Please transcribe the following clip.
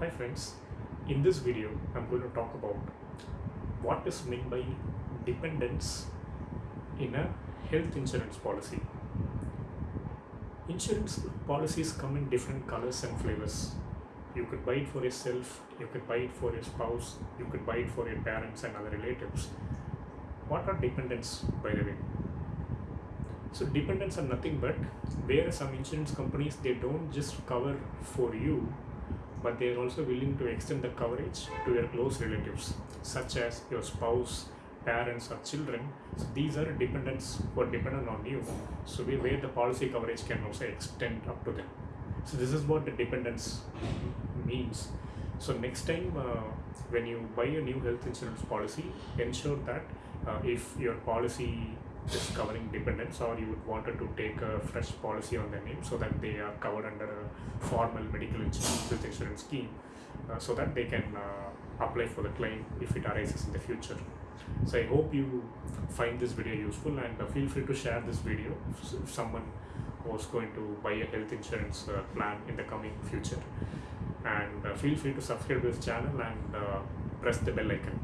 Hi friends, in this video I'm going to talk about what is meant by dependents in a health insurance policy. Insurance policies come in different colors and flavors. You could buy it for yourself, you could buy it for your spouse, you could buy it for your parents and other relatives. What are dependents by the way? So dependents are nothing but where some insurance companies they don't just cover for you but they are also willing to extend the coverage to your close relatives such as your spouse parents or children. So these are dependents who are dependent on you. So where, where the policy coverage can also extend up to them. So this is what the dependents means. So next time uh, when you buy a new health insurance policy ensure that uh, if your policy is covering dependents or you would wanted to take a fresh policy on their name so that they are covered under a formal medical insurance insurance scheme uh, so that they can uh, apply for the claim if it arises in the future. So i hope you find this video useful and uh, feel free to share this video if, if someone was going to buy a health insurance uh, plan in the coming future. And uh, feel free to subscribe to this channel and uh, press the bell icon